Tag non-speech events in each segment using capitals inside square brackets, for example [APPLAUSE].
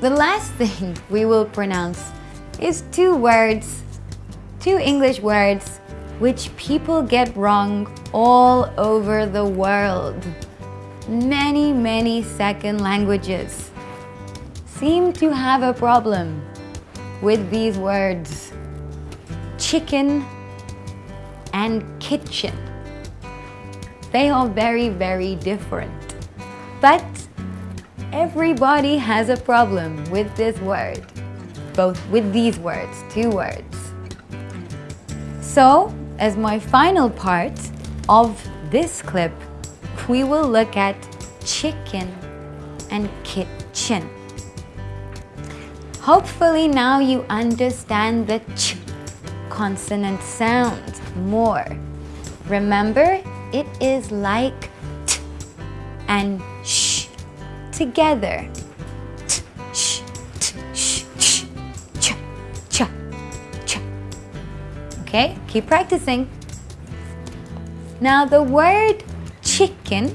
The last thing [LAUGHS] we will pronounce is two words, two English words, which people get wrong all over the world. Many, many second languages seem to have a problem with these words. Chicken and kitchen. They are very, very different. But everybody has a problem with this word, both with these words, two words. So, as my final part of this clip, we will look at chicken and kitchen. Hopefully now you understand the ch consonant sound more. Remember, it is like t and together. Okay, keep practicing. Now the word chicken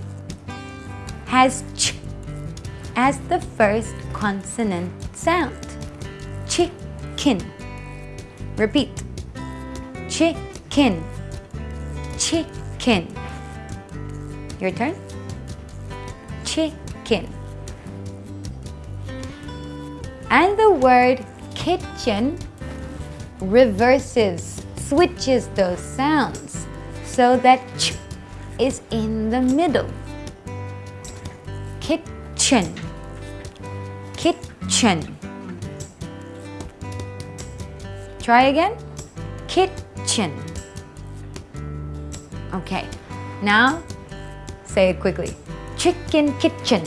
has ch as the first consonant sound. Chicken. Repeat. Chicken. Chicken. Your turn. Chicken. And the word kitchen reverses, switches those sounds so that ch is in the middle. Kitchen. Kitchen. Try again. Kitchen. Okay, now say it quickly. Chicken kitchen.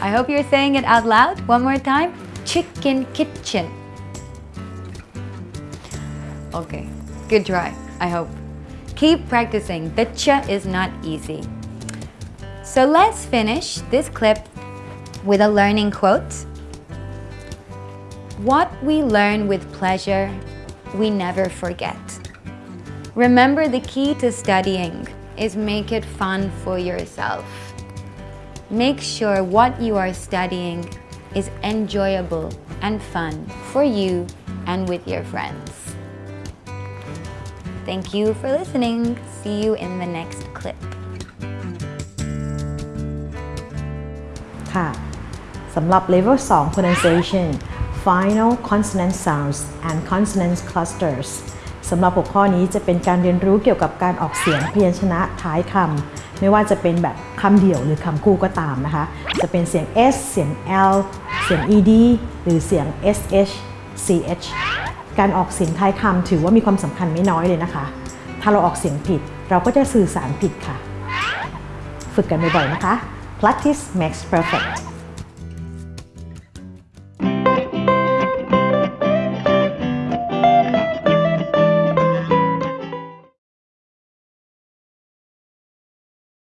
I hope you're saying it out loud. One more time. Chicken kitchen. Okay, good try, I hope. Keep practicing. The ch is not easy. So let's finish this clip with a learning quote. What we learn with pleasure, we never forget. Remember the key to studying is make it fun for yourself. Make sure what you are studying is enjoyable and fun for you and with your friends. Thank you for listening. See you in the next clip. ค่ะสำหรับ Level 2 Pronunciation Final Consonant Sounds and Consonant Clusters สำหรับหัวข้อนี้จะเป็นการเรียนรู้เกี่ยวกับการออกเสียงพยัญชนะท้ายคำไม่ว่าจะเป็นแบบ คำเดี่ยวหรือคำคู่ก็ตามนะคะ จะเป็นเสียง s เสียง l เสียง ed หรือเสียง sh ch การออกเสียงท้ายคำถือว่ามีความสำคัญไม่น้อยเลยนะคะ ถ้าเราออกเสียงผิดเราก็จะสื่อสารผิดค่ะ ฝึกกันบ่อยๆนะคะ practice makes perfect